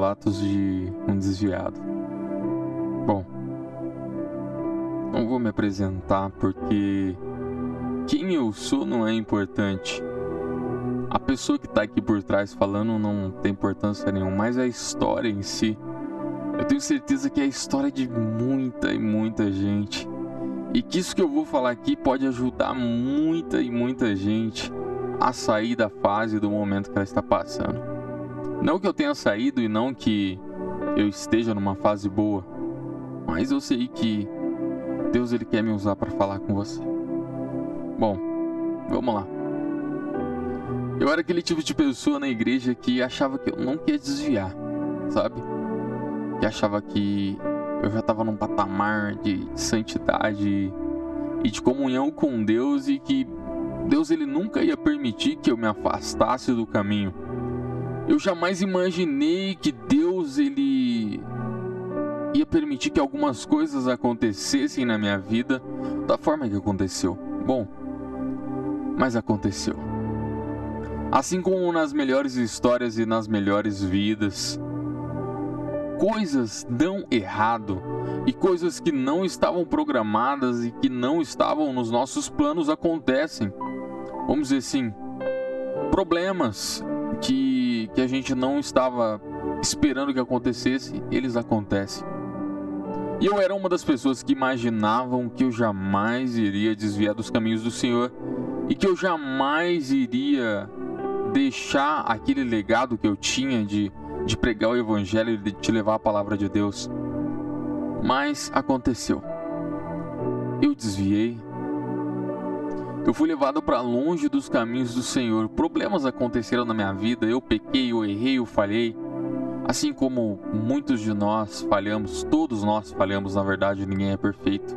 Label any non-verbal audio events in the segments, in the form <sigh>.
relatos de um desviado. Bom, não vou me apresentar porque quem eu sou não é importante. A pessoa que está aqui por trás falando não tem importância nenhuma, mas a história em si. Eu tenho certeza que é a história de muita e muita gente. E que isso que eu vou falar aqui pode ajudar muita e muita gente a sair da fase do momento que ela está passando. Não que eu tenha saído e não que eu esteja numa fase boa, mas eu sei que Deus ele quer me usar para falar com você. Bom, vamos lá. Eu era aquele tipo de pessoa na igreja que achava que eu não queria desviar, sabe? Que achava que eu já estava num patamar de santidade e de comunhão com Deus e que Deus ele nunca ia permitir que eu me afastasse do caminho. Eu jamais imaginei que Deus ele ia permitir que algumas coisas acontecessem na minha vida da forma que aconteceu. Bom, mas aconteceu. Assim como nas melhores histórias e nas melhores vidas, coisas dão errado e coisas que não estavam programadas e que não estavam nos nossos planos acontecem. Vamos dizer assim, problemas que, que a gente não estava esperando que acontecesse, eles acontecem. E eu era uma das pessoas que imaginavam que eu jamais iria desviar dos caminhos do Senhor e que eu jamais iria deixar aquele legado que eu tinha de, de pregar o Evangelho e de te levar a palavra de Deus. Mas aconteceu. Eu desviei. Eu fui levado para longe dos caminhos do Senhor. Problemas aconteceram na minha vida. Eu pequei, eu errei, eu falhei. Assim como muitos de nós falhamos, todos nós falhamos, na verdade, ninguém é perfeito.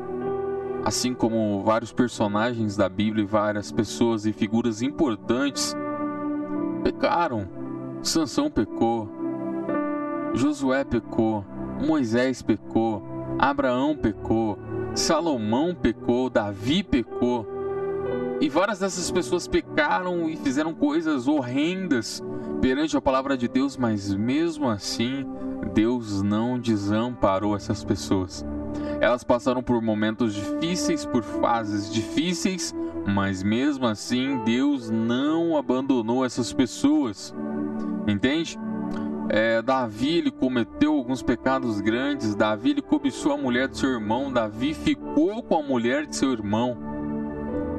Assim como vários personagens da Bíblia e várias pessoas e figuras importantes pecaram. Sansão pecou, Josué pecou, Moisés pecou, Abraão pecou, Salomão pecou, Davi pecou. E várias dessas pessoas pecaram e fizeram coisas horrendas perante a palavra de Deus, mas mesmo assim, Deus não desamparou essas pessoas. Elas passaram por momentos difíceis, por fases difíceis, mas mesmo assim, Deus não abandonou essas pessoas. Entende? É, Davi ele cometeu alguns pecados grandes. Davi ele cobiçou a mulher de seu irmão. Davi ficou com a mulher de seu irmão.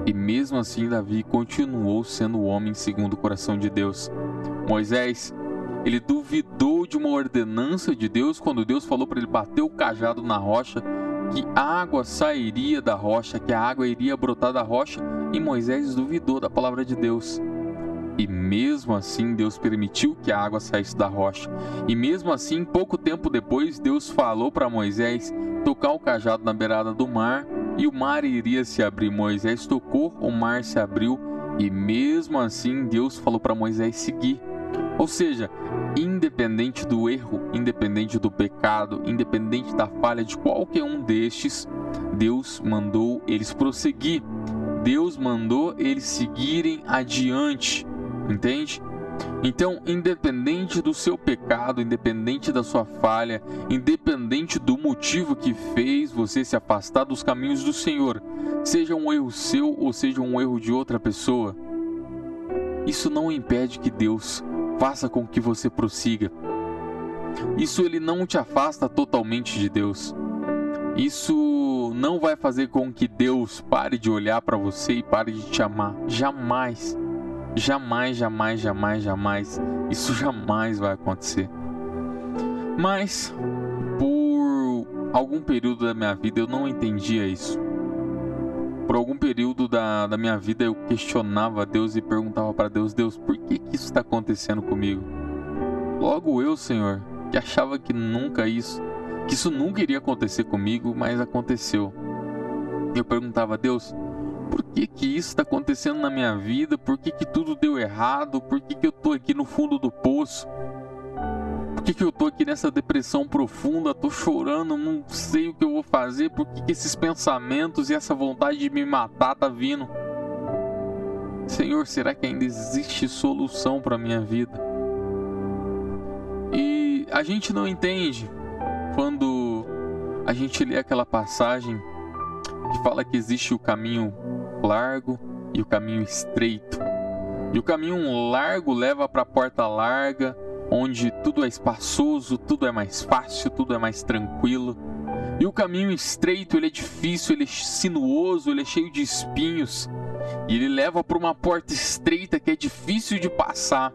E mesmo assim, Davi continuou sendo o homem segundo o coração de Deus. Moisés, ele duvidou de uma ordenança de Deus quando Deus falou para ele bater o cajado na rocha, que água sairia da rocha, que a água iria brotar da rocha, e Moisés duvidou da palavra de Deus. E mesmo assim, Deus permitiu que a água saísse da rocha. E mesmo assim, pouco tempo depois, Deus falou para Moisés tocar o cajado na beirada do mar e o mar iria se abrir. Moisés tocou, o mar se abriu e mesmo assim Deus falou para Moisés seguir. Ou seja, independente do erro, independente do pecado, independente da falha de qualquer um destes, Deus mandou eles prosseguir. Deus mandou eles seguirem adiante. Entende? Então, independente do seu pecado, independente da sua falha, independente do motivo que fez você se afastar dos caminhos do Senhor, seja um erro seu ou seja um erro de outra pessoa, isso não impede que Deus faça com que você prossiga. Isso ele não te afasta totalmente de Deus. Isso não vai fazer com que Deus pare de olhar para você e pare de te amar. Jamais. Jamais, jamais, jamais, jamais. Isso jamais vai acontecer. Mas, por algum período da minha vida, eu não entendia isso. Por algum período da, da minha vida, eu questionava Deus e perguntava para Deus: Deus, por que, que isso está acontecendo comigo? Logo eu, Senhor, que achava que nunca isso, que isso nunca iria acontecer comigo, mas aconteceu. Eu perguntava: Deus, por que que isso está acontecendo na minha vida? Por que que tudo deu errado? Por que que eu tô aqui no fundo do poço? Por que que eu tô aqui nessa depressão profunda? Tô chorando, não sei o que eu vou fazer. Por que que esses pensamentos e essa vontade de me matar tá vindo? Senhor, será que ainda existe solução para minha vida? E a gente não entende quando a gente lê aquela passagem que fala que existe o caminho largo e o caminho estreito. E o caminho largo leva para a porta larga, onde tudo é espaçoso, tudo é mais fácil, tudo é mais tranquilo. E o caminho estreito, ele é difícil, ele é sinuoso, ele é cheio de espinhos. E ele leva para uma porta estreita que é difícil de passar.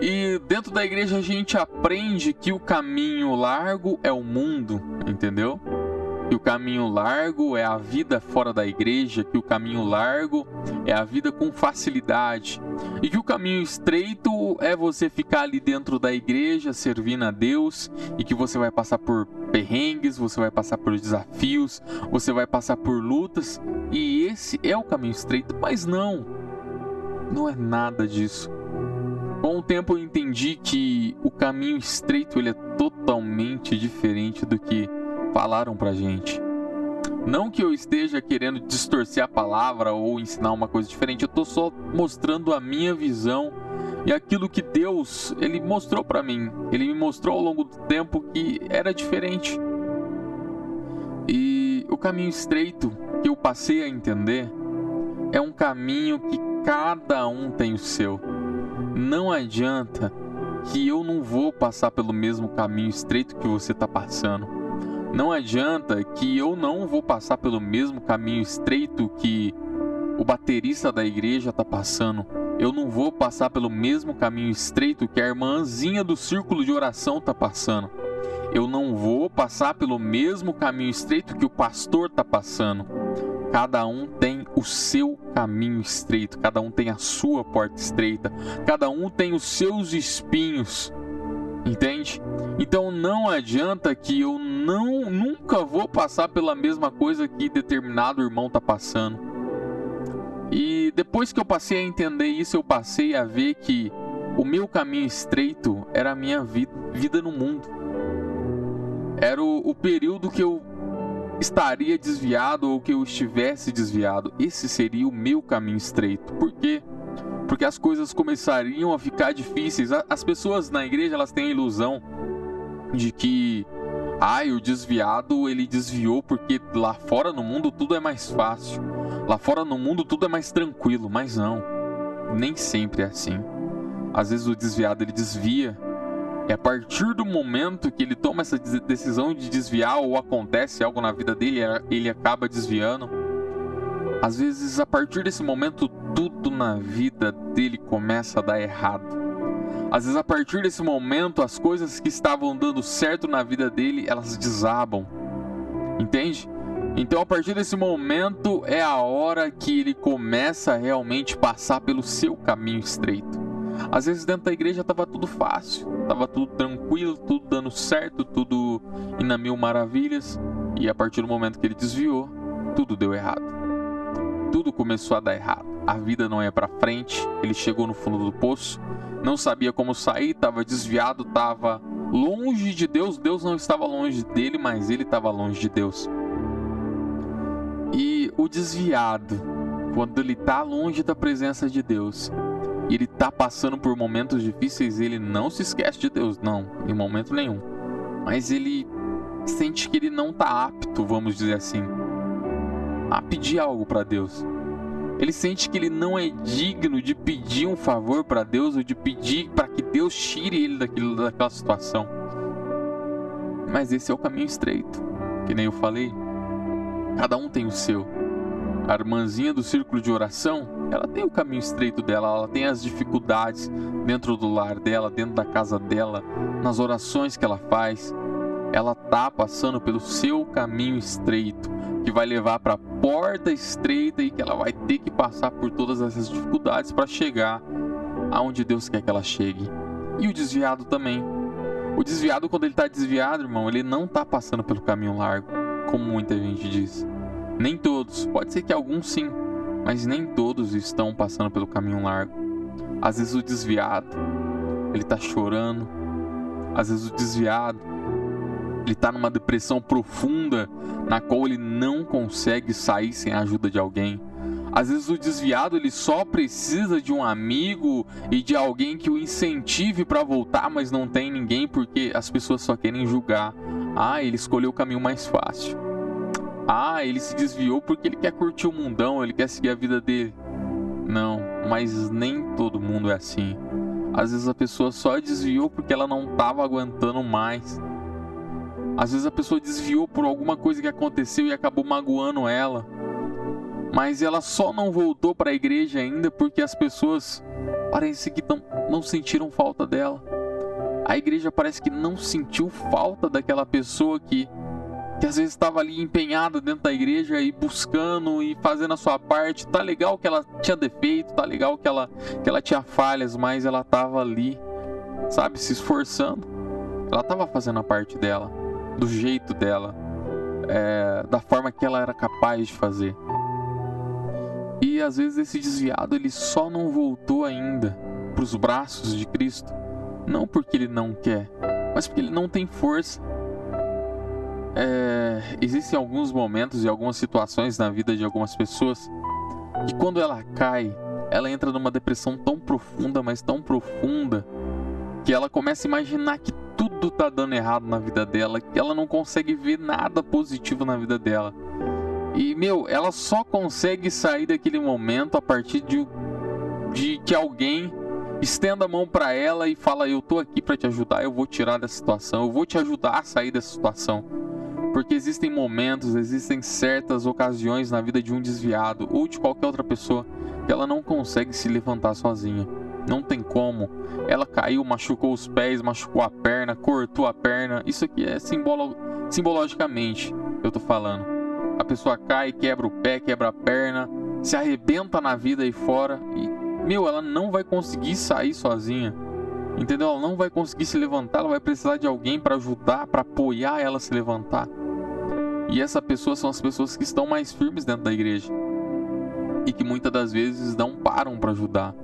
E dentro da igreja a gente aprende que o caminho largo é o mundo, entendeu? Que o caminho largo é a vida fora da igreja, que o caminho largo é a vida com facilidade, e que o caminho estreito é você ficar ali dentro da igreja servindo a Deus, e que você vai passar por perrengues, você vai passar por desafios, você vai passar por lutas, e esse é o caminho estreito, mas não, não é nada disso. Com o tempo eu entendi que o caminho estreito ele é totalmente diferente do que falaram pra gente. Não que eu esteja querendo distorcer a palavra ou ensinar uma coisa diferente, eu estou só mostrando a minha visão e aquilo que Deus ele mostrou para mim. Ele me mostrou ao longo do tempo que era diferente. E o caminho estreito que eu passei a entender é um caminho que cada um tem o seu. Não adianta que eu não vou passar pelo mesmo caminho estreito que você está passando. Não adianta que eu não vou passar pelo mesmo caminho estreito que o baterista da igreja está passando. Eu não vou passar pelo mesmo caminho estreito que a irmãzinha do círculo de oração está passando. Eu não vou passar pelo mesmo caminho estreito que o pastor está passando. Cada um tem o seu caminho estreito, cada um tem a sua porta estreita, cada um tem os seus espinhos. Entende? Então não adianta que eu não nunca vou passar pela mesma coisa que determinado irmão tá passando. E depois que eu passei a entender isso, eu passei a ver que o meu caminho estreito era a minha vida, vida no mundo. Era o, o período que eu estaria desviado ou que eu estivesse desviado. Esse seria o meu caminho estreito. Por quê? porque as coisas começariam a ficar difíceis. As pessoas na igreja elas têm a ilusão de que ai, o desviado ele desviou porque lá fora no mundo tudo é mais fácil. Lá fora no mundo tudo é mais tranquilo, mas não. Nem sempre é assim. Às vezes o desviado ele desvia e a partir do momento que ele toma essa decisão de desviar ou acontece algo na vida dele, ele acaba desviando às vezes, a partir desse momento, tudo na vida dele começa a dar errado. Às vezes, a partir desse momento, as coisas que estavam dando certo na vida dele, elas desabam. Entende? Então, a partir desse momento, é a hora que ele começa a realmente passar pelo seu caminho estreito. Às vezes, dentro da igreja estava tudo fácil, estava tudo tranquilo, tudo dando certo, tudo indo a mil maravilhas. E a partir do momento que ele desviou, tudo deu errado tudo começou a dar errado. A vida não ia para frente, ele chegou no fundo do poço, não sabia como sair, estava desviado, estava longe de Deus. Deus não estava longe dele, mas ele estava longe de Deus. E o desviado, quando ele está longe da presença de Deus, ele está passando por momentos difíceis, ele não se esquece de Deus, não, em momento nenhum. Mas ele sente que ele não está apto, vamos dizer assim a pedir algo para Deus. Ele sente que ele não é digno de pedir um favor para Deus ou de pedir para que Deus tire ele daquilo, daquela situação. Mas esse é o caminho estreito, que nem eu falei. Cada um tem o seu. A irmãzinha do círculo de oração, ela tem o caminho estreito dela, ela tem as dificuldades dentro do lar dela, dentro da casa dela, nas orações que ela faz. Ela tá passando pelo seu caminho estreito que vai levar para a porta estreita e que ela vai ter que passar por todas essas dificuldades para chegar aonde Deus quer que ela chegue. E o desviado também. O desviado, quando ele está desviado, irmão, ele não está passando pelo caminho largo, como muita gente diz. Nem todos, pode ser que alguns sim, mas nem todos estão passando pelo caminho largo. Às vezes o desviado, ele está chorando. Às vezes o desviado, ele está numa depressão profunda na qual ele não consegue sair sem a ajuda de alguém. Às vezes o desviado ele só precisa de um amigo e de alguém que o incentive para voltar, mas não tem ninguém porque as pessoas só querem julgar. Ah, ele escolheu o caminho mais fácil. Ah, ele se desviou porque ele quer curtir o mundão, ele quer seguir a vida dele. Não, mas nem todo mundo é assim. Às vezes a pessoa só desviou porque ela não estava aguentando mais. Às vezes a pessoa desviou por alguma coisa que aconteceu e acabou magoando ela. Mas ela só não voltou para a igreja ainda porque as pessoas parece que não, não sentiram falta dela. A igreja parece que não sentiu falta daquela pessoa que que às vezes estava ali empenhada dentro da igreja e buscando e fazendo a sua parte. Tá legal que ela tinha defeito, tá legal que ela, que ela tinha falhas, mas ela estava ali, sabe, se esforçando. Ela estava fazendo a parte dela, do jeito dela, é, da forma que ela era capaz de fazer. E às vezes esse desviado ele só não voltou ainda para os braços de Cristo, não porque ele não quer, mas porque ele não tem força é, existem alguns momentos e algumas situações na vida de algumas pessoas que quando ela cai, ela entra numa depressão tão profunda, mas tão profunda, que ela começa a imaginar que tudo tá dando errado na vida dela, que ela não consegue ver nada positivo na vida dela. E, meu, ela só consegue sair daquele momento a partir de, de que alguém estenda a mão para ela e fala: Eu tô aqui para te ajudar, eu vou tirar dessa situação, eu vou te ajudar a sair dessa situação. Porque existem momentos, existem certas ocasiões na vida de um desviado ou de qualquer outra pessoa que ela não consegue se levantar sozinha. Não tem como. Ela caiu, machucou os pés, machucou a perna, cortou a perna. Isso aqui é simbolo... simbologicamente, eu tô falando. A pessoa cai, quebra o pé, quebra a perna, se arrebenta na vida aí fora e, meu, ela não vai conseguir sair sozinha. Entendeu? Ela não vai conseguir se levantar, ela vai precisar de alguém para ajudar, para apoiar ela a se levantar. E essa pessoa são as pessoas que estão mais firmes dentro da igreja e que muitas das vezes não param para ajudar.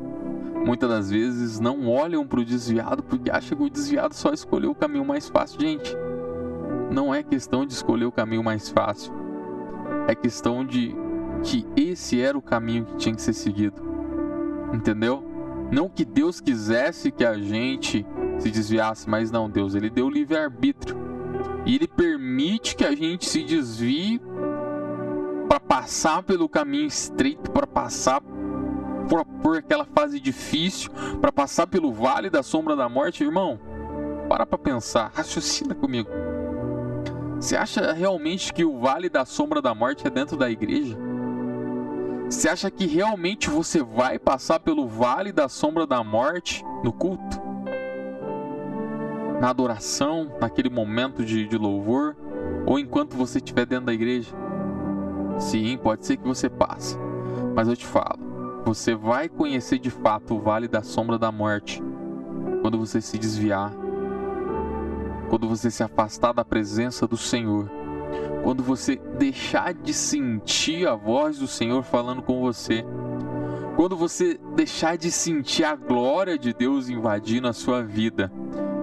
Muitas das vezes não olham para o desviado porque acham que o desviado só escolheu o caminho mais fácil. Gente, não é questão de escolher o caminho mais fácil. É questão de que esse era o caminho que tinha que ser seguido. Entendeu? Não que Deus quisesse que a gente se desviasse, mas não, Deus, ele deu livre arbítrio e ele permite que a gente se desvie para passar pelo caminho estreito, para passar por, por aquela fase difícil, para passar pelo vale da sombra da morte, irmão. Para para pensar, raciocina comigo. Você acha realmente que o vale da sombra da morte é dentro da igreja? Você acha que realmente você vai passar pelo vale da sombra da morte no culto? na adoração, naquele momento de, de louvor, ou enquanto você estiver dentro da igreja? Sim, pode ser que você passe, mas eu te falo, você vai conhecer de fato o vale da sombra da morte. Quando você se desviar, quando você se afastar da presença do Senhor, quando você deixar de sentir a voz do Senhor falando com você, quando você deixar de sentir a glória de Deus invadindo a sua vida.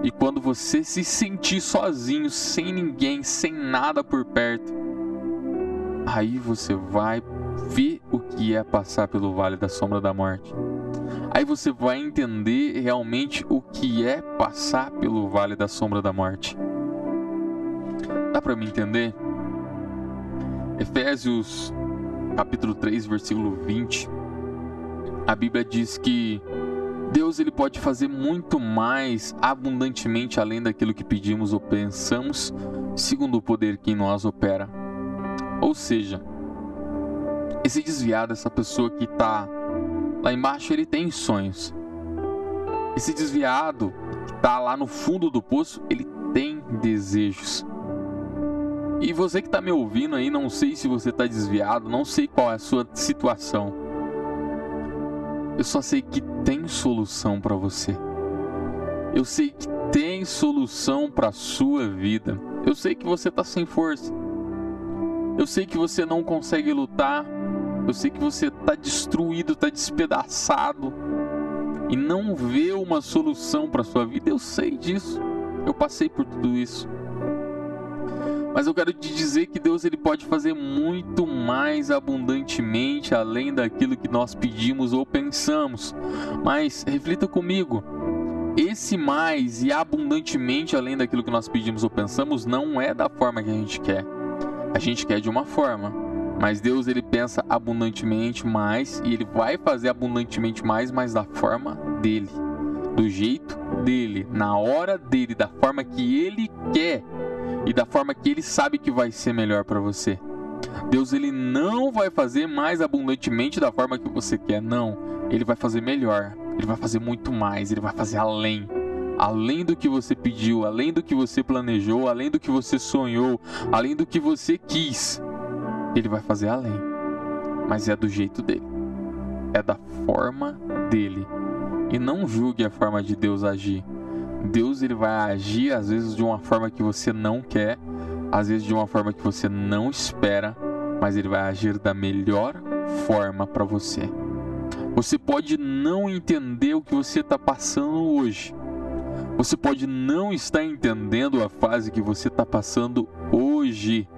E quando você se sentir sozinho, sem ninguém, sem nada por perto, aí você vai ver o que é passar pelo vale da sombra da morte. Aí você vai entender realmente o que é passar pelo vale da sombra da morte. Dá para me entender? Efésios capítulo 3, versículo 20. A Bíblia diz que Deus ele pode fazer muito mais abundantemente além daquilo que pedimos ou pensamos, segundo o poder que em nós opera. Ou seja, esse desviado, essa pessoa que está lá embaixo, ele tem sonhos. Esse desviado que está lá no fundo do poço, ele tem desejos. E você que está me ouvindo aí, não sei se você está desviado, não sei qual é a sua situação. Eu só sei que tem solução para você. Eu sei que tem solução para sua vida. Eu sei que você está sem força. Eu sei que você não consegue lutar. Eu sei que você está destruído, está despedaçado e não vê uma solução para sua vida. Eu sei disso. Eu passei por tudo isso. Mas eu quero te dizer que Deus ele pode fazer muito mais abundantemente além daquilo que nós pedimos ou pensamos. Mas reflita comigo. Esse mais e abundantemente além daquilo que nós pedimos ou pensamos não é da forma que a gente quer. A gente quer de uma forma, mas Deus ele pensa abundantemente mais e ele vai fazer abundantemente mais, mas da forma dele, do jeito dele, na hora dele, da forma que ele quer e da forma que ele sabe que vai ser melhor para você. Deus ele não vai fazer mais abundantemente da forma que você quer, não. Ele vai fazer melhor. Ele vai fazer muito mais, ele vai fazer além. Além do que você pediu, além do que você planejou, além do que você sonhou, além do que você quis. Ele vai fazer além. Mas é do jeito dele. É da forma dele. E não julgue a forma de Deus agir. Deus ele vai agir às vezes de uma forma que você não quer, às vezes de uma forma que você não espera, mas ele vai agir da melhor forma para você. Você pode não entender o que você está passando hoje. Você pode não estar entendendo a fase que você está passando hoje,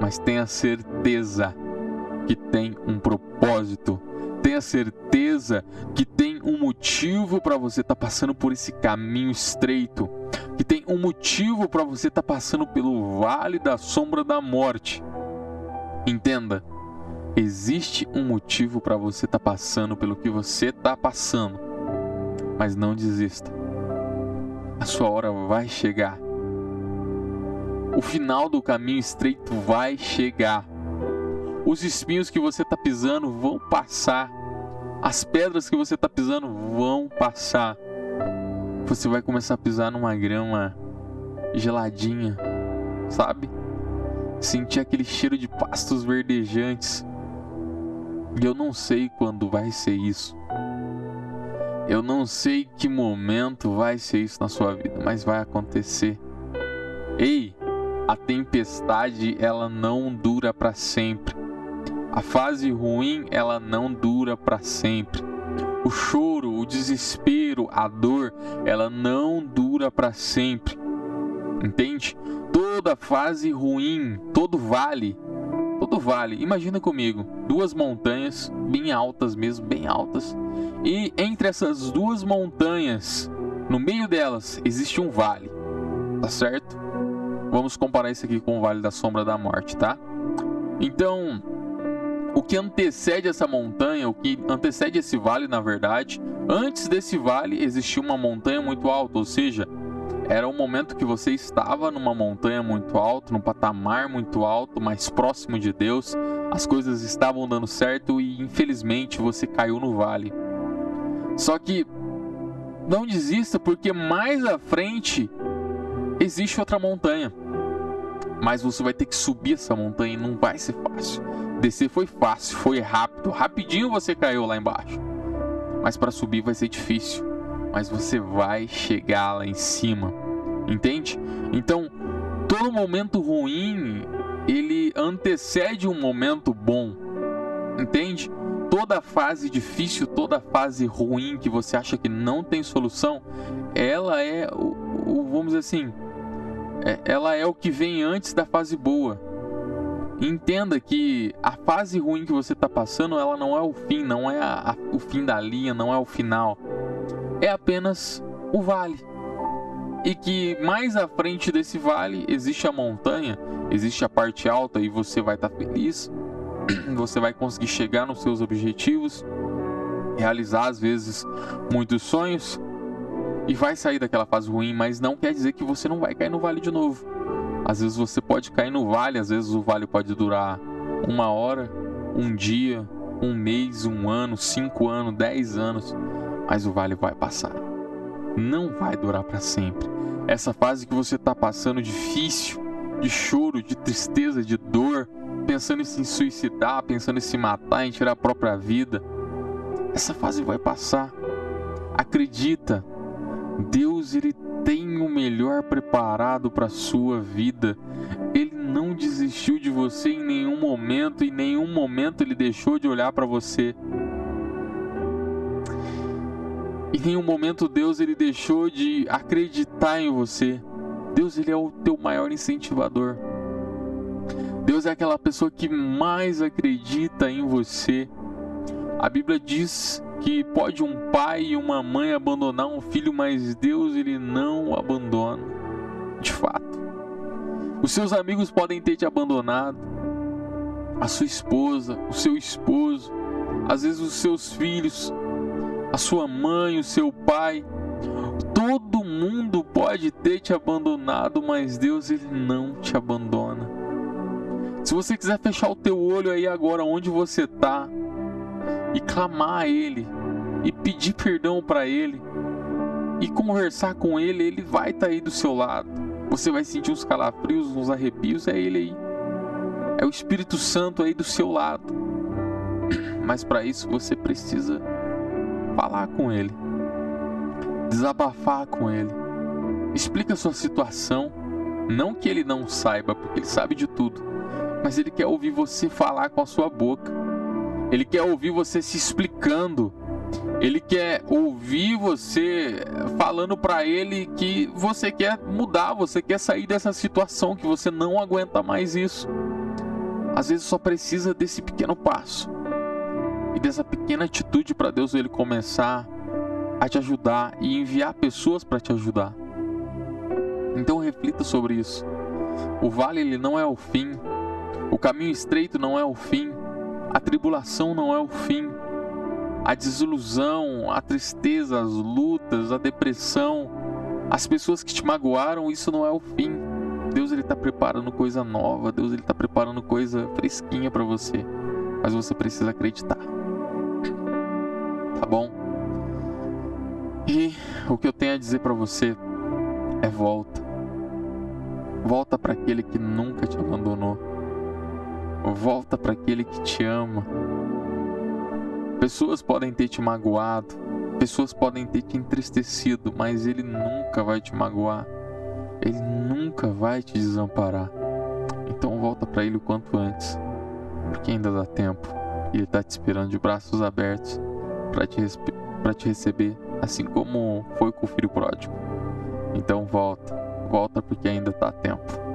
mas tenha certeza que tem um propósito. Tenha certeza que tem um motivo para você estar tá passando por esse caminho estreito, que tem um motivo para você estar tá passando pelo vale da sombra da morte. Entenda, existe um motivo para você estar tá passando pelo que você está passando, mas não desista. A sua hora vai chegar. O final do caminho estreito vai chegar. Os espinhos que você está pisando vão passar. As pedras que você está pisando vão passar. Você vai começar a pisar numa grama geladinha, sabe? Sentir aquele cheiro de pastos verdejantes. E eu não sei quando vai ser isso. Eu não sei que momento vai ser isso na sua vida, mas vai acontecer. Ei, a tempestade ela não dura para sempre. A fase ruim, ela não dura para sempre. O choro, o desespero, a dor, ela não dura para sempre. Entende? Toda fase ruim, todo vale, todo vale. Imagina comigo, duas montanhas bem altas mesmo, bem altas. E entre essas duas montanhas, no meio delas, existe um vale. Tá certo? Vamos comparar isso aqui com o Vale da Sombra da Morte, tá? Então, o que antecede essa montanha, o que antecede esse vale, na verdade, antes desse vale existia uma montanha muito alta, ou seja, era um momento que você estava numa montanha muito alta, num patamar muito alto, mais próximo de Deus, as coisas estavam dando certo e infelizmente você caiu no vale. Só que não desista, porque mais à frente existe outra montanha. Mas você vai ter que subir essa montanha e não vai ser fácil. Descer foi fácil, foi rápido, rapidinho você caiu lá embaixo. Mas para subir vai ser difícil, mas você vai chegar lá em cima. Entende? Então, todo momento ruim, ele antecede um momento bom. Entende? Toda fase difícil, toda fase ruim que você acha que não tem solução, ela é o, vamos dizer assim, ela é o que vem antes da fase boa. Entenda que a fase ruim que você está passando, ela não é o fim, não é a, a, o fim da linha, não é o final. É apenas o vale. E que mais à frente desse vale existe a montanha, existe a parte alta e você vai estar tá feliz. <clears throat> Você vai conseguir chegar nos seus objetivos, realizar às vezes muitos sonhos, e vai sair daquela fase ruim, mas não quer dizer que você não vai cair no vale de novo. Às vezes você pode cair no vale, às vezes o vale pode durar uma hora, um dia, um mês, um ano, cinco anos, dez anos, mas o vale vai passar. Não vai durar para sempre. Essa fase que você está passando difícil, de choro, de tristeza, de dor, pensando em se suicidar, pensando em se matar, em tirar a própria vida, essa fase vai passar. Acredita, Deus ele tem o melhor preparado para a sua vida. Ele não desistiu de você em nenhum momento, em nenhum momento ele deixou de olhar para você. Em nenhum momento Deus ele deixou de acreditar em você. Deus ele é o teu maior incentivador. Deus é aquela pessoa que mais acredita em você. A Bíblia diz que pode um pai e uma mãe abandonar um filho, mas Deus ele não o abandona. De fato. Os seus amigos podem ter te abandonado, a sua esposa, o seu esposo, às vezes os seus filhos, a sua mãe, o seu pai. Todo mundo pode ter te abandonado, mas Deus ele não te abandona. Se você quiser fechar o teu olho aí agora onde você está e clamar a ele e pedir perdão para ele e conversar com ele, ele vai estar tá aí do seu lado. Você vai sentir uns calafrios, uns arrepios, é ele aí. É o Espírito Santo aí do seu lado. <clears throat> Mas para isso você precisa falar com ele, desabafar com ele. Explica a sua situação, não que ele não saiba, porque ele sabe de tudo, mas ele quer ouvir você falar com a sua boca. Ele quer ouvir você se explicando. Ele quer ouvir você falando para ele que você quer mudar, você quer sair dessa situação, que você não aguenta mais isso. Às vezes só precisa desse pequeno passo e dessa pequena atitude para Deus ele começar a te ajudar e enviar pessoas para te ajudar. Então reflita sobre isso. O vale ele não é o fim. O caminho estreito não é o fim. A tribulação não é o fim. A desilusão, a tristeza, as lutas, a depressão, as pessoas que te magoaram, isso não é o fim. Deus ele está preparando coisa nova, Deus ele está preparando coisa fresquinha para você, mas você precisa acreditar. Tá bom? E o que eu tenho a dizer para você é volta. Volta para aquele que nunca te abandonou. Volta para aquele que te ama. Pessoas podem ter te magoado, pessoas podem ter te entristecido, mas ele nunca vai te magoar. Ele nunca vai te desamparar. Então volta para ele o quanto antes, porque ainda dá tempo. Ele está te esperando de braços abertos para te, te receber, assim como foi com o filho pródigo. Então volta, volta porque ainda está tempo.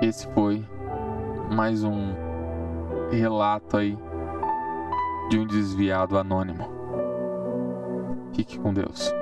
Esse foi mais um relato aí de um desviado anônimo. Fique com Deus.